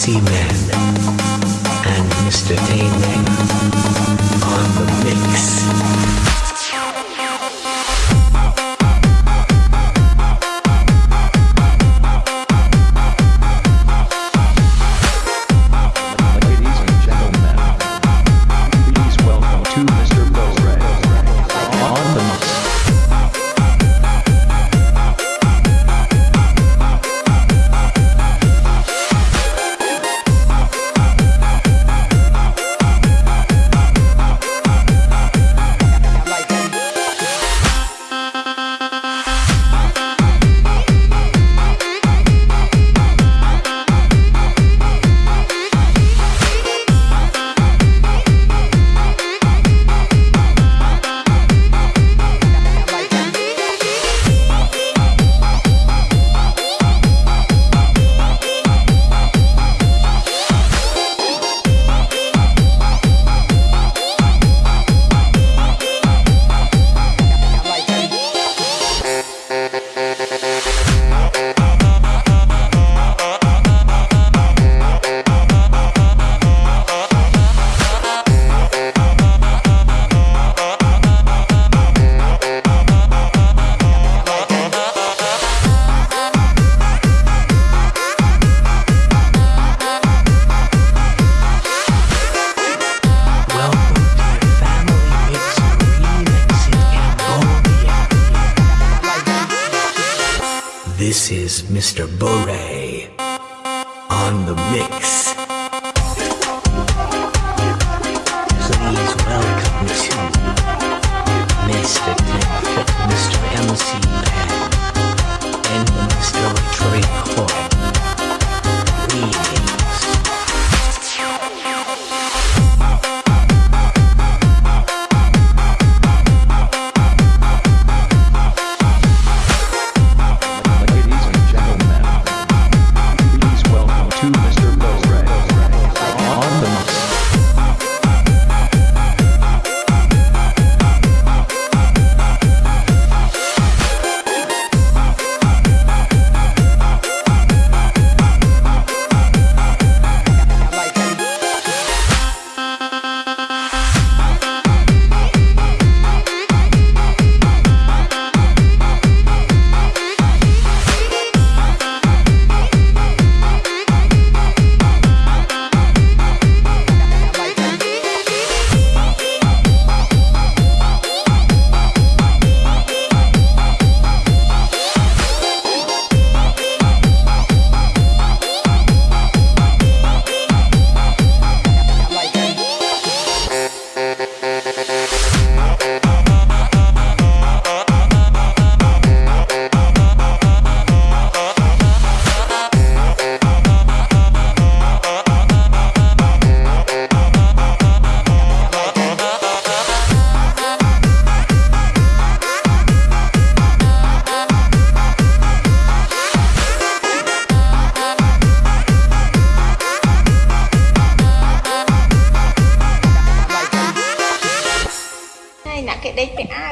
Decime. is Mr. Bore on the mix.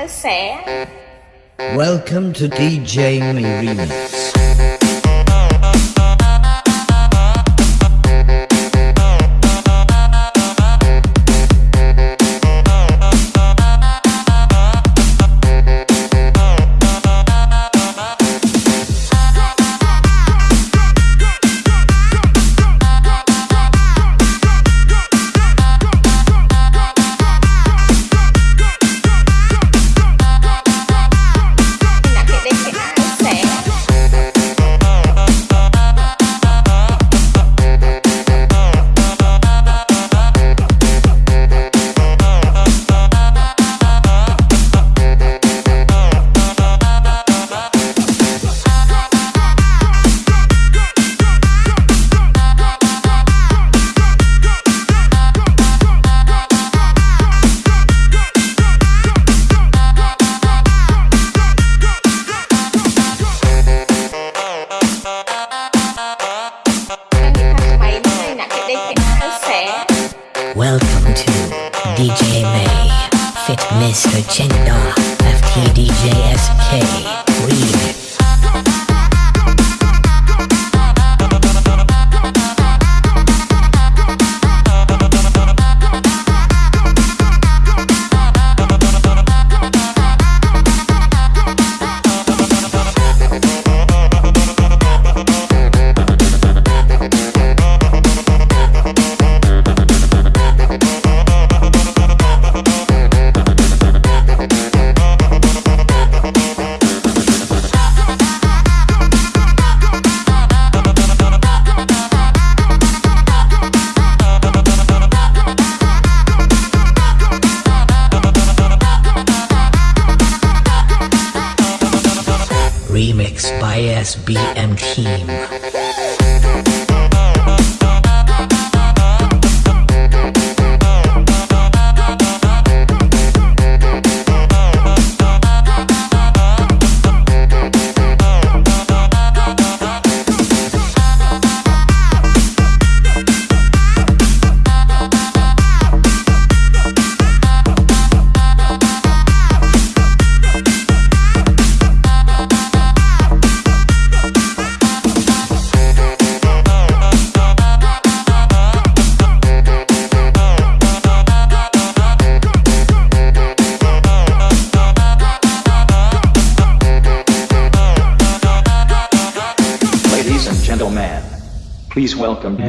sẽ. Welcome to DJ Me Remix Welcome to DJ May, Fit Mr. Chendar, FT DJ SK, Remix.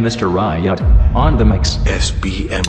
Mr. Riot on the mix. SBM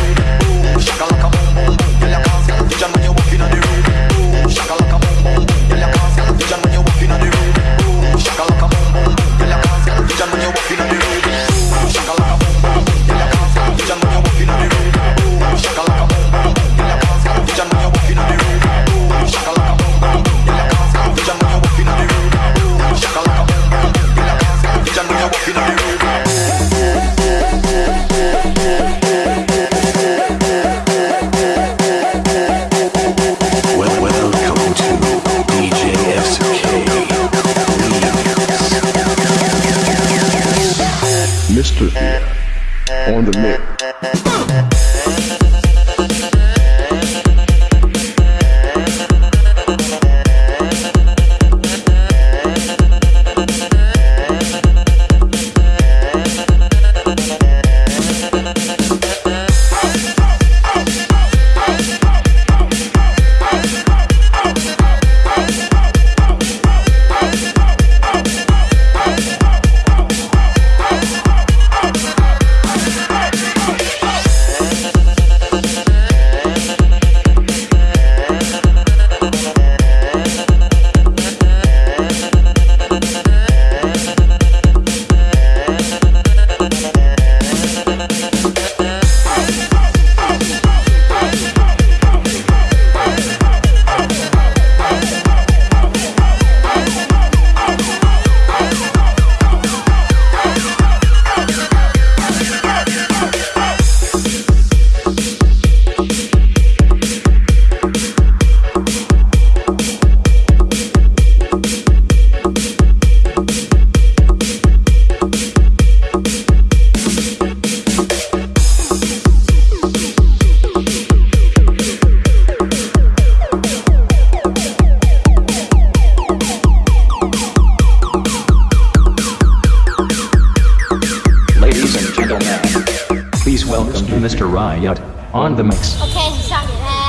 Mr. Riot on the mix អូខេសង្ឃរា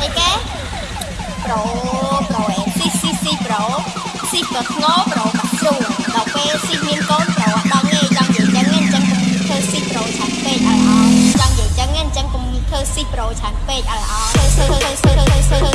អីគេ Pro Pro C C C Pro C ប្រធ្ងោ Pro ប្រជុំដល់ពេល C មានកូន Pro អត់ដល់ងាយចង់និយាយចឹងអញ្ចឹងធ្វើ C Pro ឆាក់ពេកឲ្យអស់ចង់និយាយចឹងអញ្ចឹងកុំធ្វើ C Pro ឆាក់ពេកឲ្យអស់ធ្វើធ្វើធ្វើធ្វើធ្វើ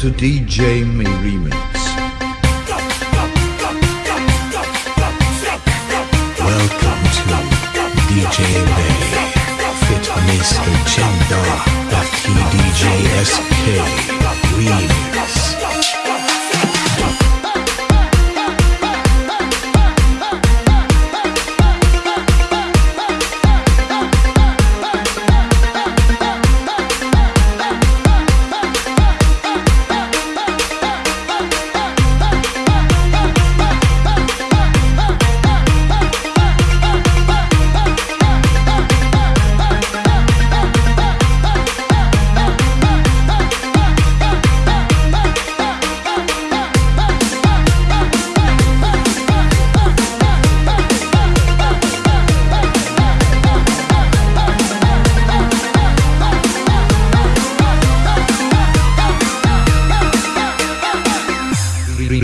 to DJ Me Remix. Welcome to DJ Bay Fit Mr. Gender FTDJSK Remix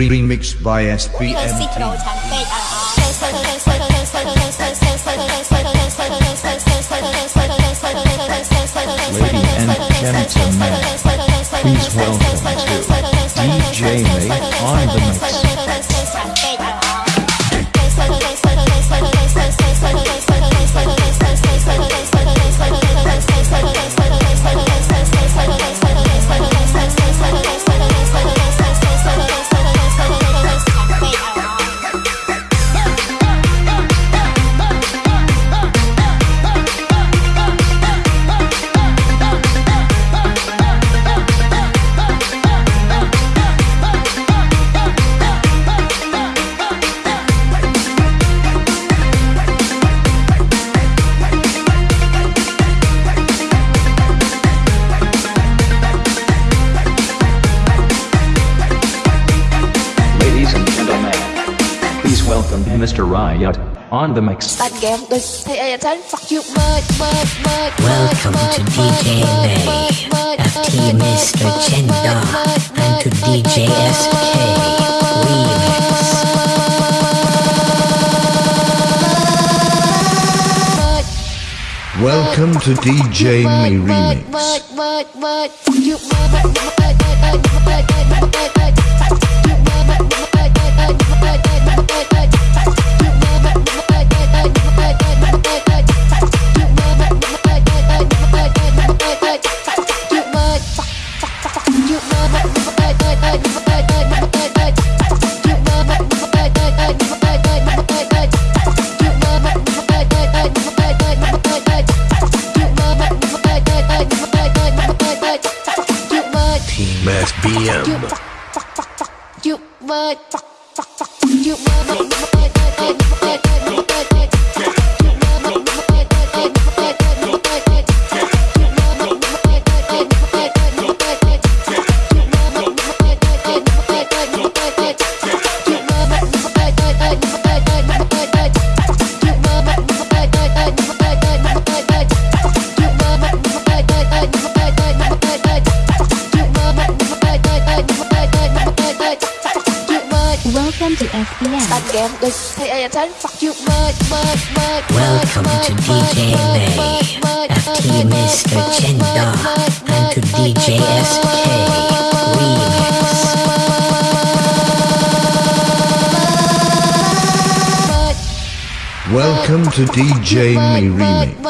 remixed by SBMT. Ladies and gentlemen, please welcome to DJ May on the mix. You merge merge merge Welcome to DJ May, FT Mr. Gender, and to DJ SK Remix. Welcome to DJ Me Remix. again. Let's pay attention. Fuck you, mud, mud, mud. Welcome to DJ Bay, FT Mr. Chenda, and to DJ SK Remix. Welcome to DJ Me Remix.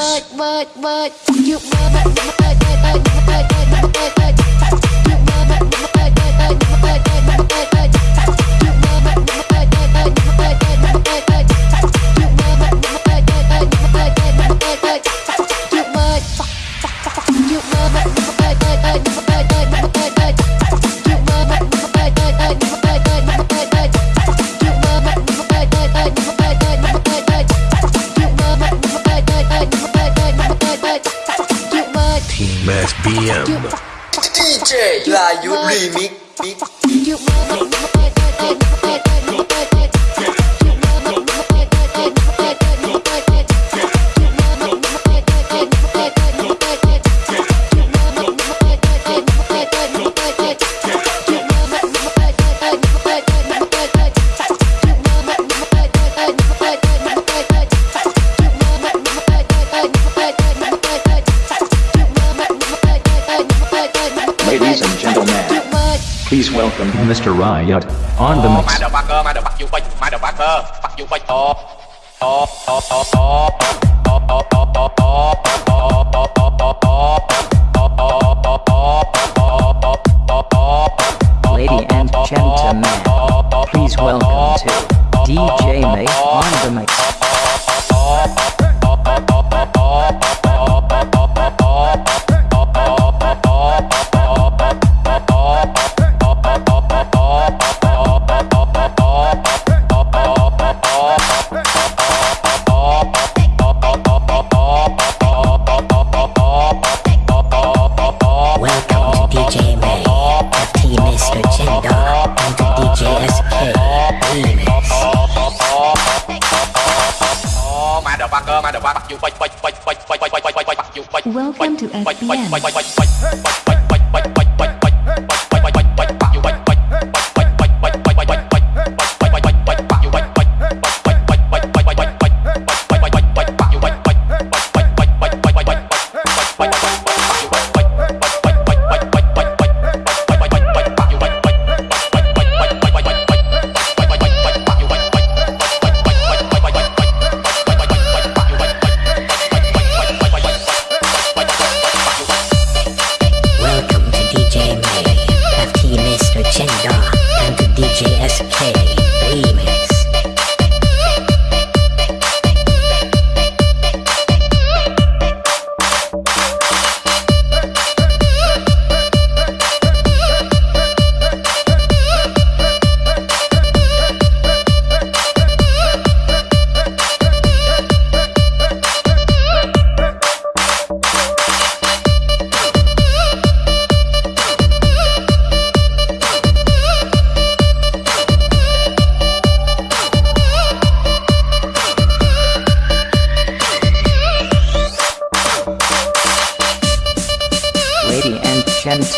Welcome to SBN.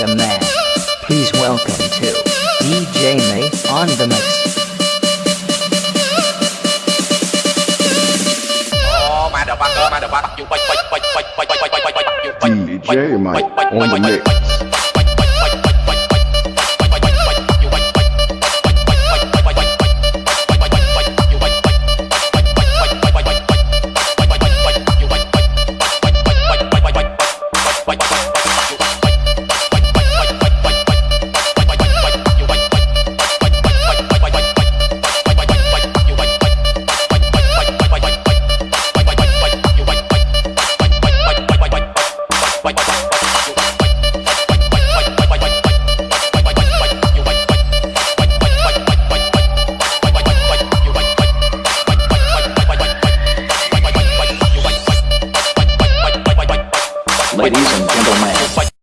a man. Please welcome to DJ May on the mix. DJ May on the mix.